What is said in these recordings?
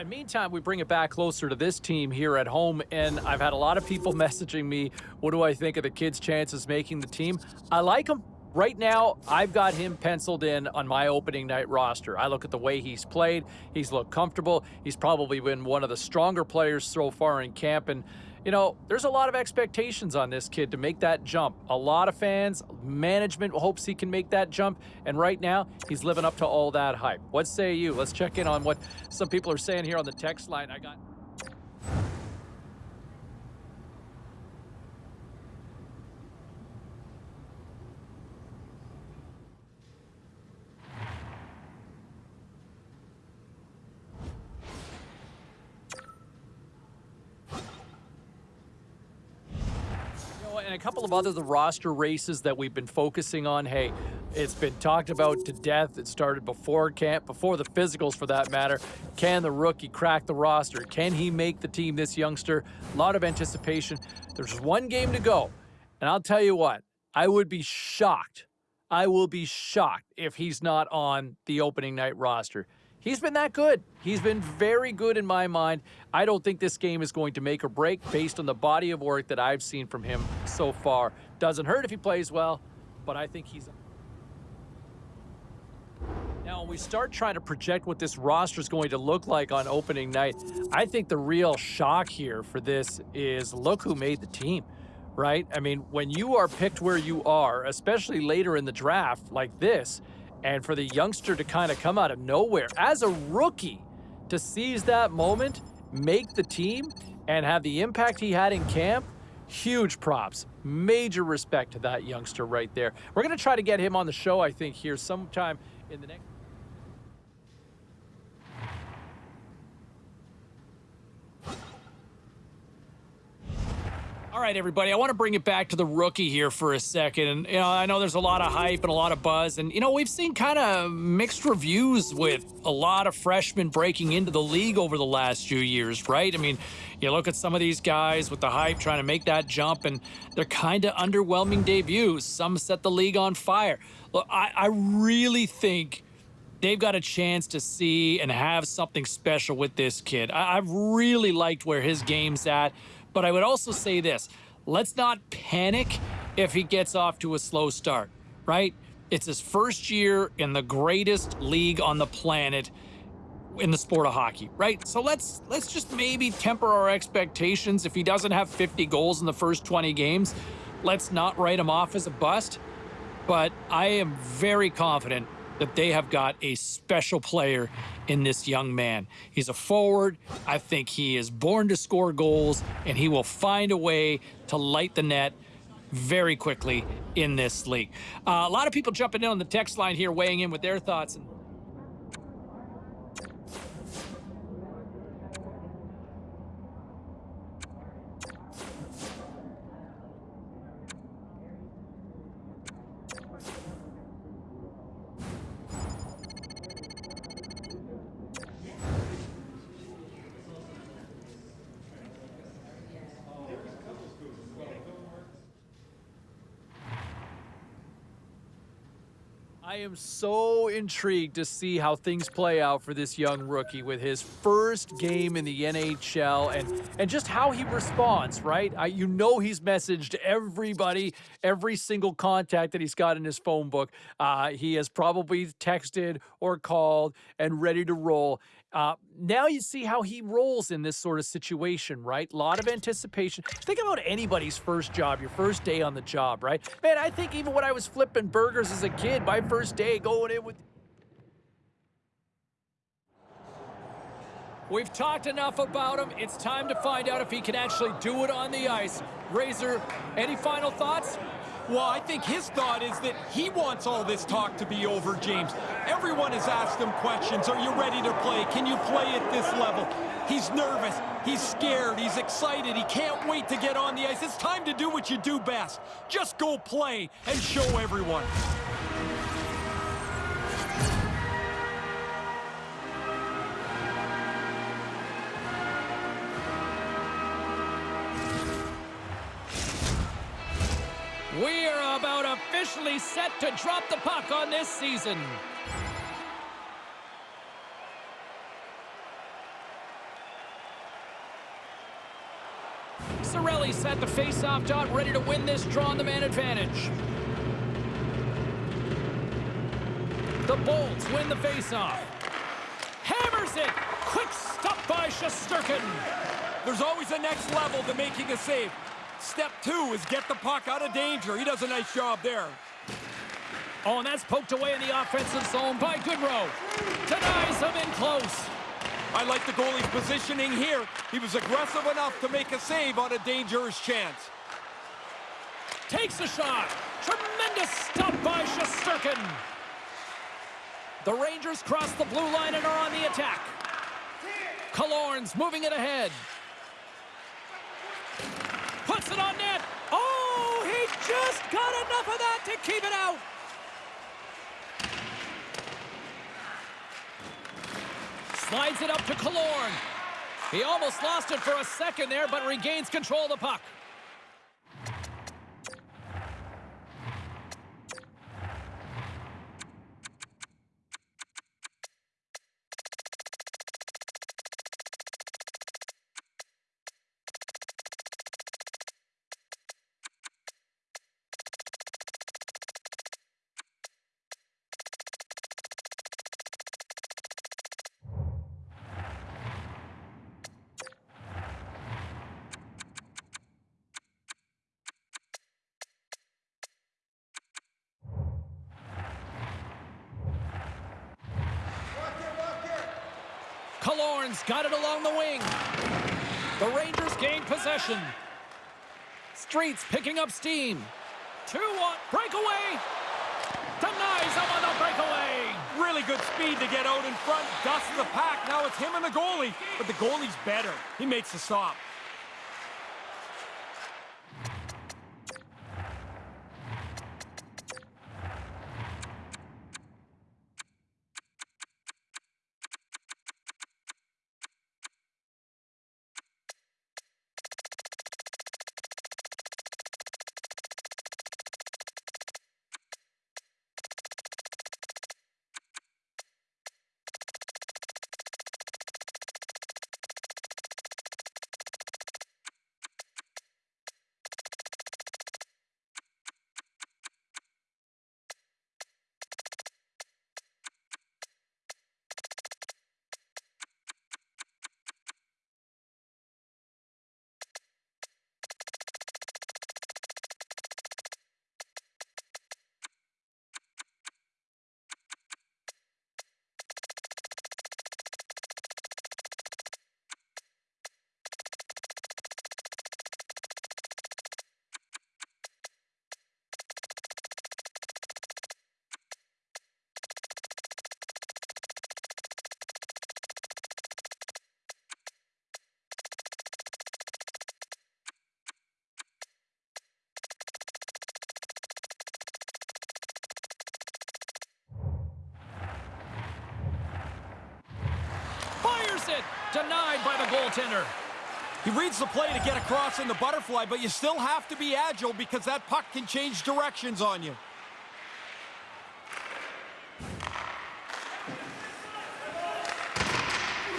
in meantime, we bring it back closer to this team here at home, and I've had a lot of people messaging me, what do I think of the kid's chances making the team? I like him. Right now, I've got him penciled in on my opening night roster. I look at the way he's played. He's looked comfortable. He's probably been one of the stronger players so far in camp, and you know, there's a lot of expectations on this kid to make that jump. A lot of fans, management hopes he can make that jump, and right now, he's living up to all that hype. What say you? Let's check in on what some people are saying here on the text line. I got... and a couple of other the roster races that we've been focusing on. Hey, it's been talked about to death. It started before camp, before the physicals for that matter. Can the rookie crack the roster? Can he make the team, this youngster? A lot of anticipation. There's one game to go. And I'll tell you what, I would be shocked. I will be shocked if he's not on the opening night roster he's been that good. He's been very good in my mind. I don't think this game is going to make or break based on the body of work that I've seen from him so far. Doesn't hurt if he plays well, but I think he's... Now, when we start trying to project what this roster is going to look like on opening night, I think the real shock here for this is look who made the team, right? I mean, when you are picked where you are, especially later in the draft like this, and for the youngster to kind of come out of nowhere as a rookie to seize that moment, make the team, and have the impact he had in camp, huge props. Major respect to that youngster right there. We're going to try to get him on the show, I think, here sometime in the next... All right, everybody, I want to bring it back to the rookie here for a second. And, you know, I know there's a lot of hype and a lot of buzz. And, you know, we've seen kind of mixed reviews with a lot of freshmen breaking into the league over the last few years, right? I mean, you look at some of these guys with the hype trying to make that jump, and they're kind of underwhelming debuts. Some set the league on fire. Look, I, I really think they've got a chance to see and have something special with this kid. I, I've really liked where his game's at. But I would also say this, let's not panic if he gets off to a slow start, right? It's his first year in the greatest league on the planet in the sport of hockey, right? So let's let's just maybe temper our expectations. If he doesn't have 50 goals in the first 20 games, let's not write him off as a bust. But I am very confident that they have got a special player in this young man. He's a forward. I think he is born to score goals, and he will find a way to light the net very quickly in this league. Uh, a lot of people jumping in on the text line here, weighing in with their thoughts. I am so intrigued to see how things play out for this young rookie with his first game in the NHL and, and just how he responds, right? I, you know he's messaged everybody, every single contact that he's got in his phone book. Uh, he has probably texted or called and ready to roll. Uh, now you see how he rolls in this sort of situation, right? A lot of anticipation. Think about anybody's first job, your first day on the job, right? Man, I think even when I was flipping burgers as a kid, my first day going in with... We've talked enough about him. It's time to find out if he can actually do it on the ice. Razor, any final thoughts? Well, I think his thought is that he wants all this talk to be over, James. Everyone has asked him questions. Are you ready to play? Can you play at this level? He's nervous. He's scared. He's excited. He can't wait to get on the ice. It's time to do what you do best. Just go play and show everyone. We're about officially set to drop the puck on this season. Sorelli's set the face-off dot, ready to win this draw on the man advantage. The Bolts win the face-off. Hammers it! Quick stop by Shesterkin! There's always a next level to making a save. Step two is get the puck out of danger. He does a nice job there. Oh, and that's poked away in the offensive zone by Goodrow. Denies him in close. I like the goalie's positioning here. He was aggressive enough to make a save on a dangerous chance. Takes a shot. Tremendous stop by Shesterkin. The Rangers cross the blue line and are on the attack. Killorn's moving it ahead. Puts it on net. Oh, he just got enough of that to keep it out. Slides it up to Killorn. He almost lost it for a second there, but regains control of the puck. Killorn's got it along the wing. The Rangers gain possession. Streets picking up steam. 2-1, breakaway. Denies him on the breakaway. Really good speed to get out in front, dust the pack. Now it's him and the goalie, but the goalie's better. He makes the stop. Denied by the goaltender. He reads the play to get across in the butterfly, but you still have to be agile because that puck can change directions on you.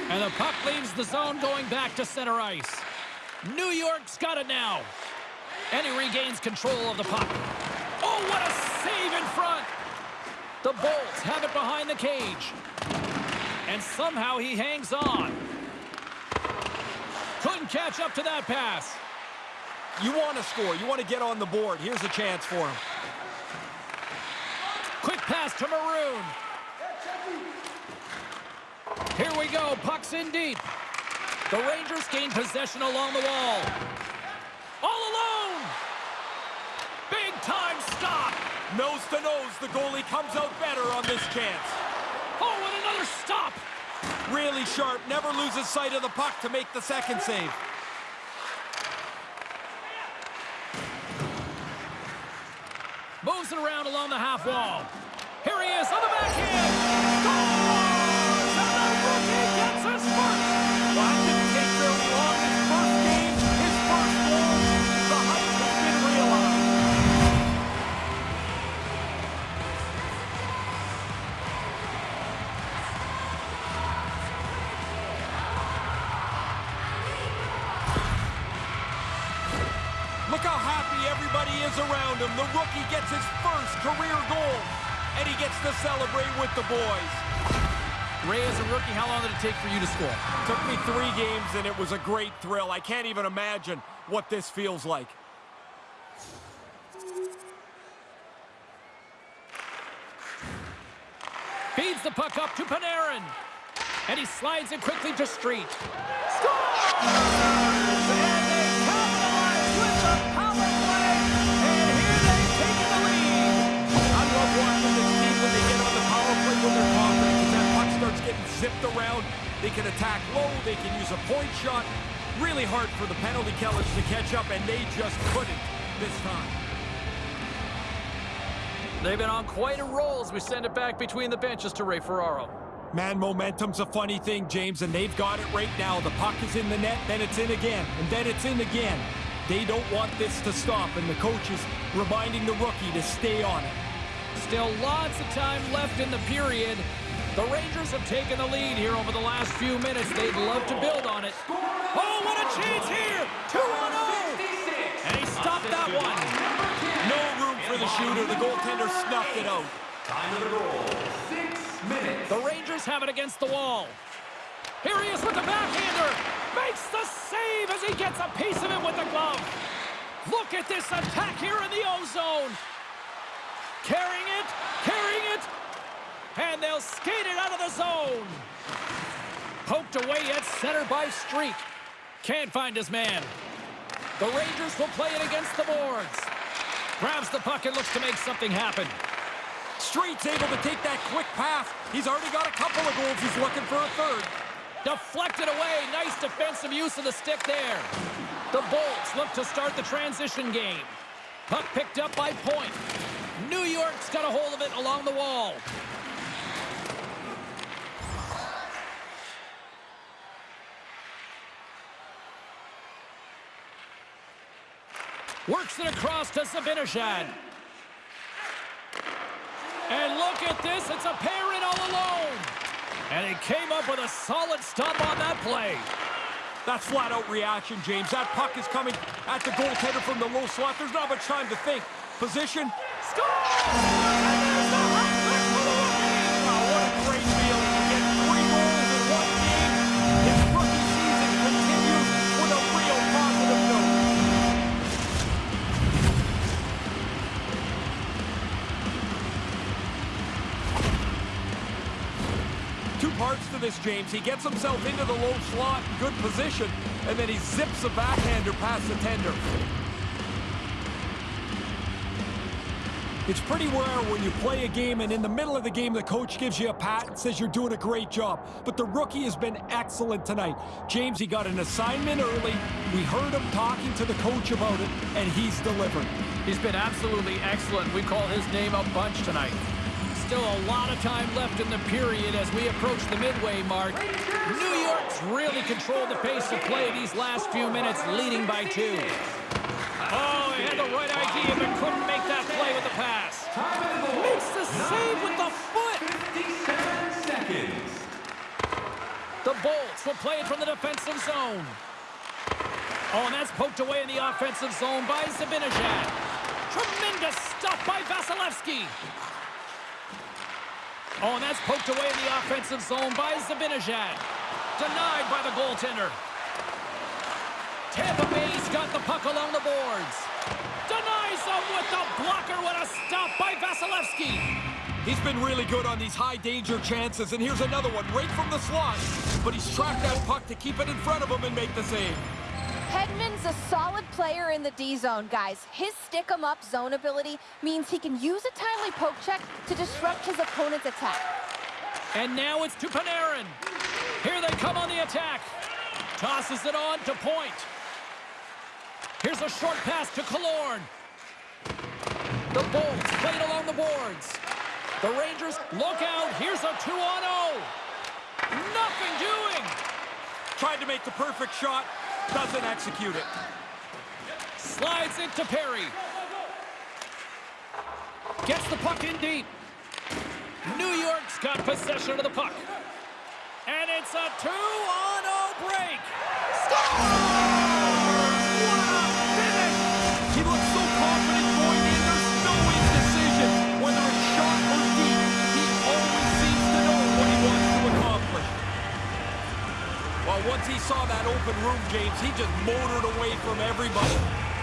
And the puck leaves the zone going back to center ice. New York's got it now. And he regains control of the puck. Oh, what a save in front. The Bolts have it behind the cage. And somehow he hangs on. Catch up to that pass. You want to score. You want to get on the board. Here's a chance for him. Quick pass to Maroon. Here we go. Puck's in deep. The Rangers gain possession along the wall. All alone. Big time stop. Nose to nose, the goalie comes out better on this chance. Oh, and another stop. Really sharp, never loses sight of the puck to make the second save. Moves it around along the half wall. Here he is on the backhand. Around him. The rookie gets his first career goal, and he gets to celebrate with the boys. Ray, as a rookie, how long did it take for you to score? Took me three games, and it was a great thrill. I can't even imagine what this feels like. Feeds the puck up to Panarin. And he slides it quickly to Street. Scores! The power play when they're because that puck starts getting zipped around. They can attack low. They can use a point shot. Really hard for the penalty killers to catch up, and they just couldn't this time. They've been on quite a roll as we send it back between the benches to Ray Ferraro. Man, momentum's a funny thing, James, and they've got it right now. The puck is in the net, then it's in again, and then it's in again. They don't want this to stop, and the coach is reminding the rookie to stay on it. Still lots of time left in the period. The Rangers have taken the lead here over the last few minutes. They'd love to build on it. Oh, what a chance here! 2 on 0! And he stopped that one. No room for the shooter. The goaltender snuffed it out. Time of the goal, six minutes. The Rangers have it against the wall. Here he is with the backhander. Makes the save as he gets a piece of it with the glove. Look at this attack here in the O-zone. Carrying it, carrying it, and they'll skate it out of the zone. Poked away at center by Street. Can't find his man. The Rangers will play it against the boards. Grabs the puck and looks to make something happen. Street's able to take that quick pass. He's already got a couple of goals. He's looking for a third. Deflected away. Nice defensive use of the stick there. The Bolts look to start the transition game. Puck picked up by Point. New York's got a hold of it along the wall. Works it across to Zibanejad. And look at this, it's a pair all alone. And he came up with a solid stop on that play. That's flat-out reaction, James. That puck is coming at the goaltender from the low slot. There's not much time to think. Position. This, James. He gets himself into the low slot, good position, and then he zips a backhander past the tender. It's pretty rare when you play a game and in the middle of the game the coach gives you a pat and says you're doing a great job. But the rookie has been excellent tonight. James, he got an assignment early. We heard him talking to the coach about it, and he's delivered. He's been absolutely excellent. We call his name a bunch tonight. Still a lot of time left in the period as we approach the midway mark. New York's really controlled the pace of play these last few minutes, leading by two. Oh, he had the right idea, but couldn't make that play with the pass. Makes the save with the foot. 57 seconds. The Bolts will play it from the defensive zone. Oh, and that's poked away in the offensive zone by Zibanejad. Tremendous stuff by Vasilevskiy. Oh, and that's poked away in the offensive zone by Zibanejad. Denied by the goaltender. Tampa Bay's got the puck along the boards. Denies them with the blocker. What a stop by Vasilevskiy. He's been really good on these high-danger chances, and here's another one right from the slot. But he's tracked that puck to keep it in front of him and make the save. Hedman's a solid player in the D-zone, guys. His stick-em-up zone ability means he can use a timely poke check to disrupt his opponent's attack. And now it's to Panarin. Here they come on the attack. Tosses it on to Point. Here's a short pass to Killorn. The Bolts played along the boards. The Rangers, look out. Here's a 2 on 0. Nothing doing. Tried to make the perfect shot, doesn't execute it. Slides it to Perry. Gets the puck in deep. New York's got possession of the puck. And it's a 2 on 0 break. Score! Once he saw that open room, James, he just motored away from everybody.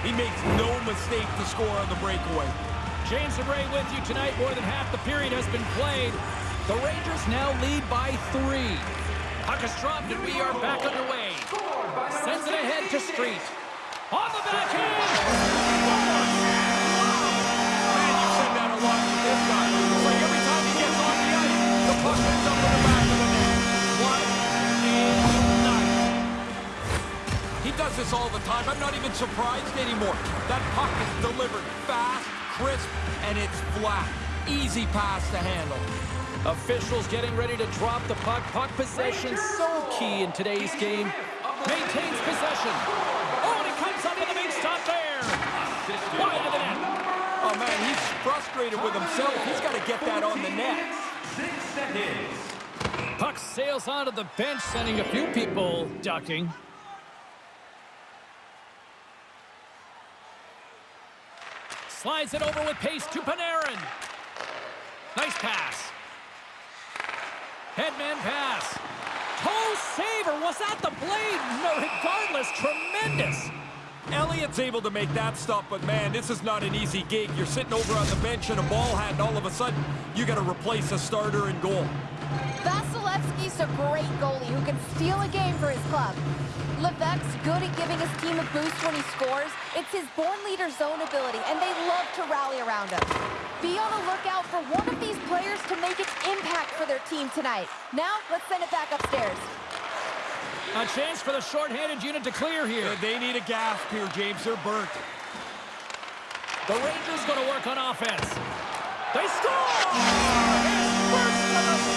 He makes no mistake to score on the breakaway. James and Ray with you tonight. More than half the period has been played. The Rangers now lead by three. Puck is dropped and we are back underway. Sends it ahead to Street. On the backhand! Man, you said that a lot with this guy. It's like every time he gets on the ice, the puck ends up in the back of the He does this all the time. I'm not even surprised anymore. That puck is delivered fast, crisp, and it's flat. Easy pass to handle. Officials getting ready to drop the puck. Puck possession so key in today's game. Maintains possession. Oh, and he comes up with a big stop there. Wide of the net. Oh, man, he's frustrated with himself. He's got to get that on the net. Six seconds. Puck sails onto the bench, sending a few people ducking. Slides it over with pace to Panarin. Nice pass. Headman pass. Toe saver. Was that the blade? No, regardless, tremendous. Elliott's able to make that stop, but man, this is not an easy gig. You're sitting over on the bench in a ball hat, and all of a sudden, you got to replace a starter in goal. Vasilevskiy's a great goalie who can steal a game for his club. Levesque's good at giving his team a boost when he scores. It's his born leader zone ability, and they love to rally around him. Be on the lookout for one of these players to make its impact for their team tonight. Now, let's send it back upstairs. A chance for the shorthanded unit to clear here. They need a gasp here, James. They're burnt. The Rangers going to work on offense. They score! His first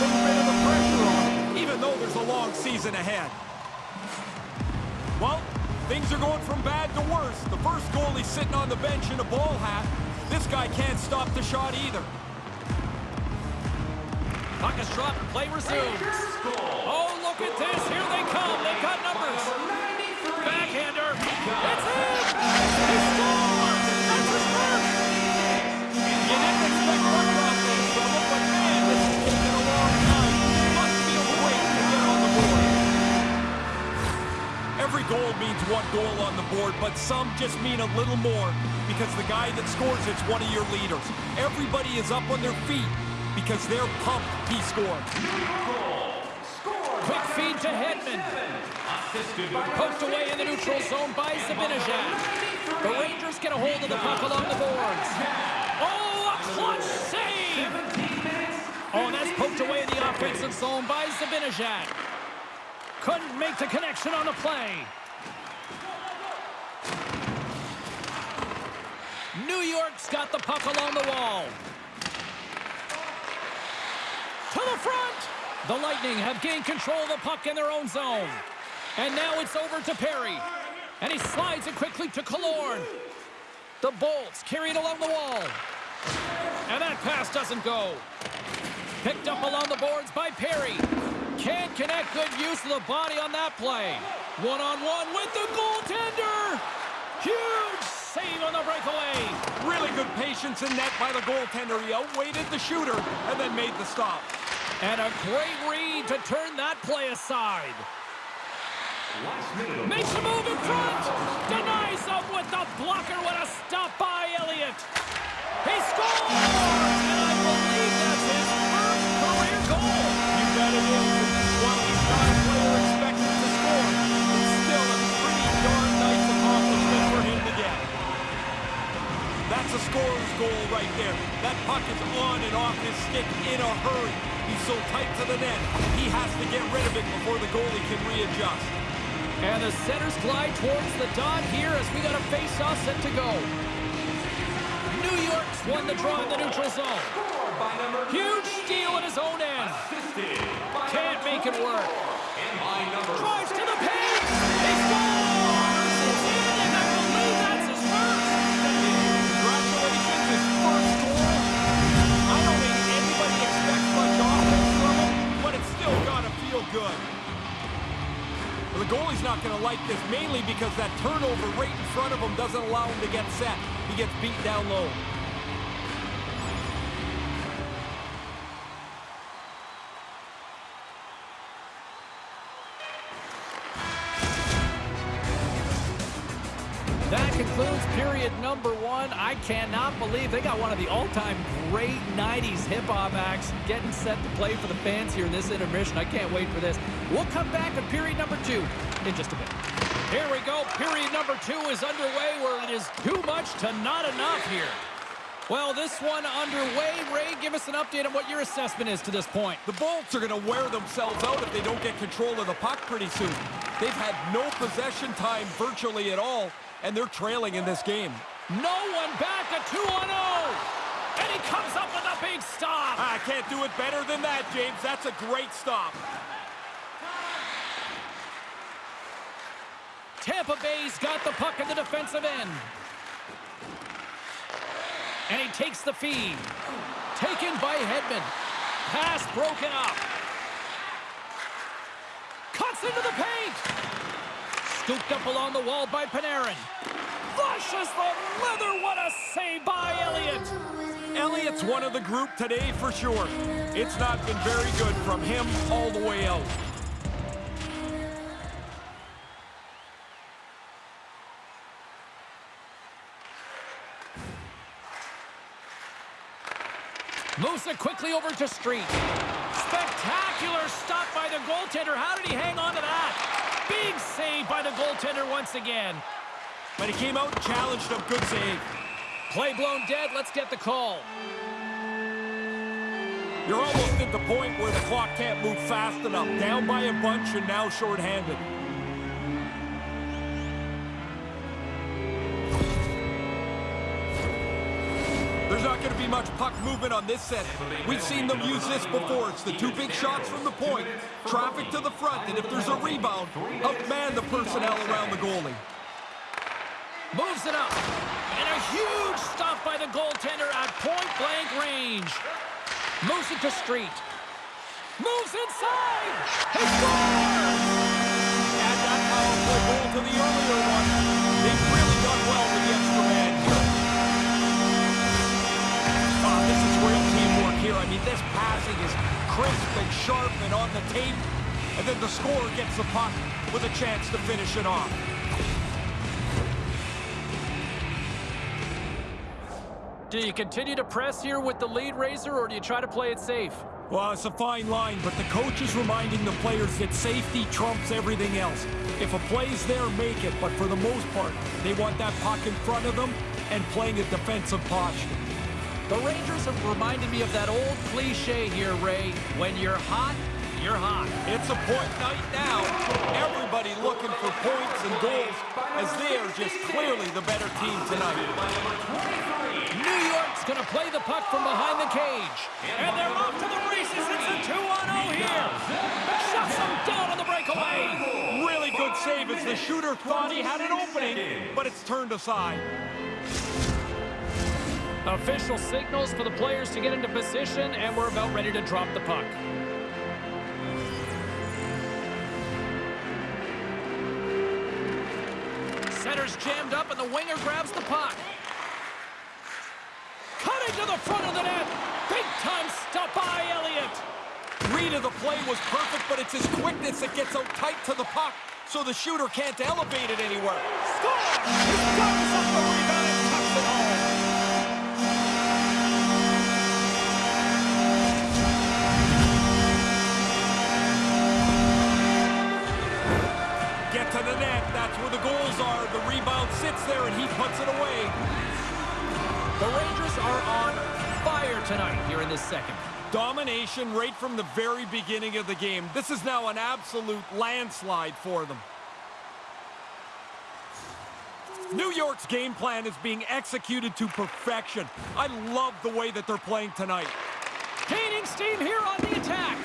little bit of the pressure off, even though there's a long season ahead. Well, things are going from bad to worse. The first goalie sitting on the bench in a ball hat. This guy can't stop the shot either. Puck is dropped. Play resumes. Oh, look at this. Here they come. They've got numbers. Backhander. It's in. Goal means one goal on the board, but some just mean a little more because the guy that scores it's one of your leaders. Everybody is up on their feet because they're pumped he scored. Quick feed to Hedman. Poked away in the neutral zone by Zibanejad. The Rangers get a hold of the puck along the boards. Oh, a clutch save! Oh, and that's poked away in the offensive zone by Zibanejad. Couldn't make the connection on the play. New York's got the puck along the wall. To the front! The Lightning have gained control of the puck in their own zone. And now it's over to Perry. And he slides it quickly to Killorn. The Bolts carry it along the wall. And that pass doesn't go. Picked up along the boards by Perry. Can't connect good use of the body on that play. One-on-one with the goaltender. Huge save on the breakaway. Really good patience in net by the goaltender. He outweighted the shooter and then made the stop. And a great read to turn that play aside. Makes a move in front. Denies him with the blocker. What a stop by Elliott. He scores! That's a scorer's goal right there. That puck is on and off his stick in a hurry. He's so tight to the net, he has to get rid of it before the goalie can readjust. And the centers glide towards the dot here as we got a face-off set to go. New York's won the draw in the neutral zone. Huge steal at his own end. Can't make it work. Drives to the paint. Good. Well, the goalie's not gonna like this, mainly because that turnover right in front of him doesn't allow him to get set. He gets beat down low. Number one. I cannot believe they got one of the all-time great 90s hip-hop acts getting set to play for the fans here in this intermission. I can't wait for this. We'll come back with period number two in just a bit. Here we go. Period number two is underway where it is too much to not enough here. Well, this one underway. Ray, give us an update on what your assessment is to this point. The Bolts are going to wear themselves out if they don't get control of the puck pretty soon. They've had no possession time virtually at all, and they're trailing in this game. No one back, a 2 on 0. And he comes up with a big stop. I can't do it better than that, James. That's a great stop. Tampa Bay's got the puck in the defensive end. And he takes the feed. Taken by Hedman. Pass broken up. Cuts into the paint. Scooped up along the wall by Panarin. Flushes the leather. What a save by Elliott. Elliott's one of the group today for sure. It's not been very good from him all the way out. Moves it quickly over to Street. Spectacular stop by the goaltender. How did he hang on to that? Big save by the goaltender once again. But he came out and challenged him. Good save. Play blown dead. Let's get the call. You're almost at the point where the clock can't move fast enough. Down by a bunch and now shorthanded. There's not going to be much puck movement on this set. We've seen them use this before. It's the two big shots from the point, traffic to the front, and if there's a rebound, outman the personnel around the goalie. Moves it up. And a huge stop by the goaltender at point-blank range. Moves it to Street. Moves inside. He scores! Add that power play goal to the earlier one. They've really done well with the extra man here. Ah, this is real teamwork here. I mean, this passing is crisp and sharp and on the tape. And then the scorer gets the puck with a chance to finish it off. Do you continue to press here with the lead Razor, or do you try to play it safe? Well, it's a fine line, but the coach is reminding the players that safety trumps everything else. If a play's there, make it, but for the most part, they want that puck in front of them and playing a defensive posture. The Rangers have reminded me of that old cliche here, Ray. When you're hot, you're hot. It's a point night now. Everybody looking for points and goals as they are just clearly the better team tonight. New York's going to play the puck from behind the cage. And they're off to the races. It's a 2-on-0 here. Shuts them down on the breakaway. Really good save as the shooter thought he had an opening, but it's turned aside. Official signals for the players to get into position, and we're about ready to drop the puck. Center's jammed up, and the winger grabs the puck. Cutting to the front of the net. Big time stop by Elliott. Read of the play was perfect, but it's his quickness that gets out tight to the puck, so the shooter can't elevate it anywhere. Score! He up the rebound tonight here in this second. Domination right from the very beginning of the game. This is now an absolute landslide for them. New York's game plan is being executed to perfection. I love the way that they're playing tonight. Gaining steam here on the attack.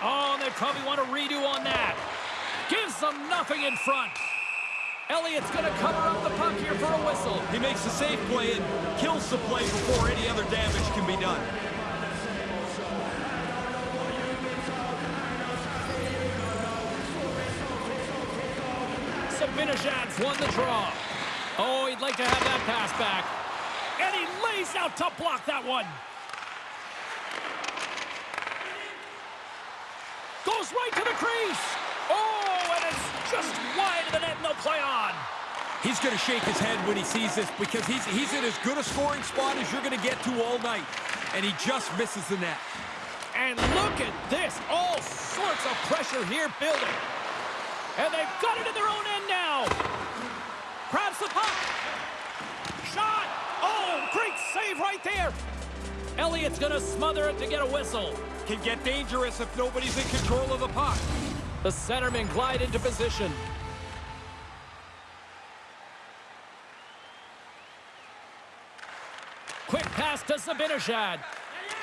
Oh, they probably want to redo on that. Gives them nothing in front. Elliott's going to cover up the puck here for a whistle. He makes a safe play and kills the play before any other damage can be done. Zibanejad's won the draw. Oh, he'd like to have that pass back. And he lays out to block that one. Goes right to the crease. Oh, just wide of the net, no play on. He's going to shake his head when he sees this because he's, he's in as good a scoring spot as you're going to get to all night. And he just misses the net. And look at this. All sorts of pressure here building. And they've got it in their own end now. Grabs the puck. Shot. Oh, great save right there. Elliott's going to smother it to get a whistle. Can get dangerous if nobody's in control of the puck. The centermen glide into position. Quick pass to Zibanejad.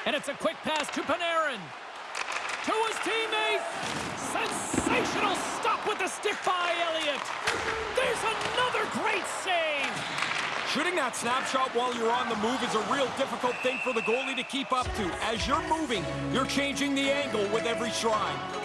And it's a quick pass to Panarin. To his teammate. Sensational stop with the stick by Elliott. There's another great save. Shooting that snapshot while you're on the move is a real difficult thing for the goalie to keep up to. As you're moving, you're changing the angle with every stride.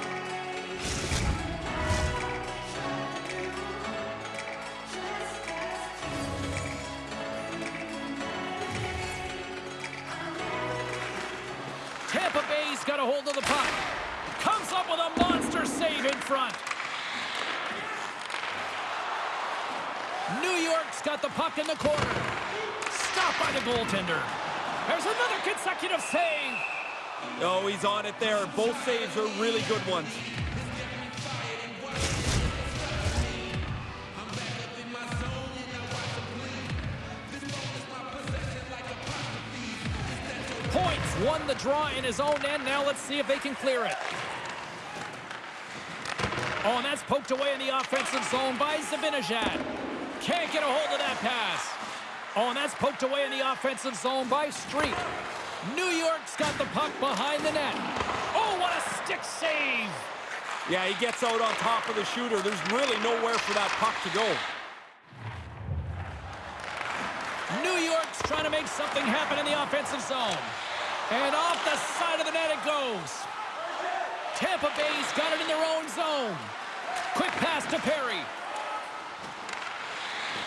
Oh, he's on it there. Both saves are really good ones. Points won the draw in his own end. Now let's see if they can clear it. Oh, and that's poked away in the offensive zone by Zibanejad. Can't get a hold of that pass. Oh, and that's poked away in the offensive zone by Street. New York's got the puck behind the net. Oh, what a stick save. Yeah, he gets out on top of the shooter. There's really nowhere for that puck to go. New York's trying to make something happen in the offensive zone. And off the side of the net it goes. Tampa Bay's got it in their own zone. Quick pass to Perry.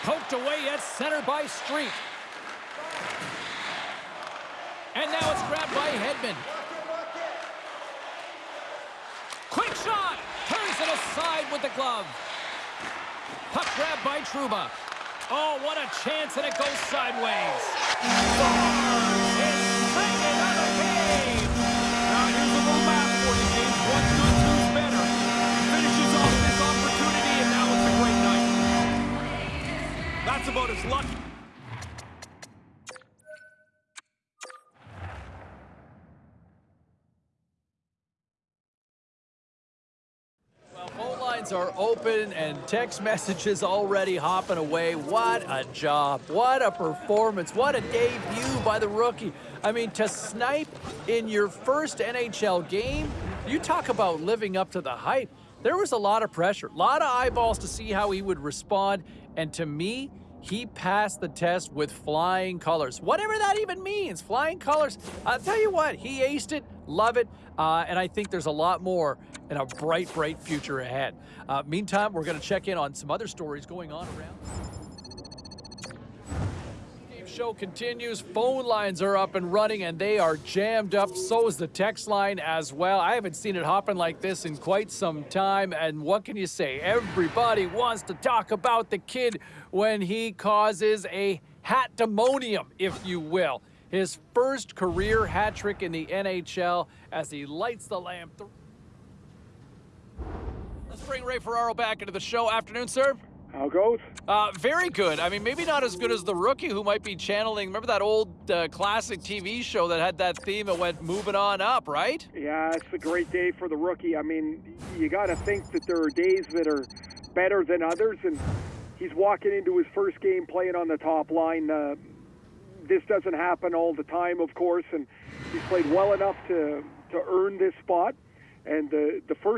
Poked away at center by Street. And now it's grabbed by Hedman. Quick shot! Turns it aside with the glove. Puck grabbed by Trouba. Oh, what a chance, and it goes sideways. Now here's a little math for you. One's good, two's better. He finishes off this opportunity, and now it's a great night. That's about as lucky. Lines are open and text messages already hopping away. What a job. What a performance. What a debut by the rookie. I mean, to snipe in your first NHL game, you talk about living up to the hype. There was a lot of pressure, a lot of eyeballs to see how he would respond. And to me, he passed the test with flying colors. Whatever that even means, flying colors. I'll tell you what, he aced it, love it, uh, and I think there's a lot more and a bright, bright future ahead. Uh, meantime, we're going to check in on some other stories going on around. Show continues. Phone lines are up and running, and they are jammed up. So is the text line as well. I haven't seen it hopping like this in quite some time. And what can you say? Everybody wants to talk about the kid when he causes a hat demonium, if you will. His first career hat trick in the NHL as he lights the lamp. Th- Let's bring Ray Ferraro back into the show. Afternoon, sir. How goes? Uh, very good. I mean, maybe not as good as the rookie who might be channeling. Remember that old uh, classic TV show that had that theme that went moving on up, right? Yeah, it's a great day for the rookie. I mean, you got to think that there are days that are better than others, and he's walking into his first game playing on the top line. Uh, this doesn't happen all the time, of course, and he's played well enough to to earn this spot. And the the first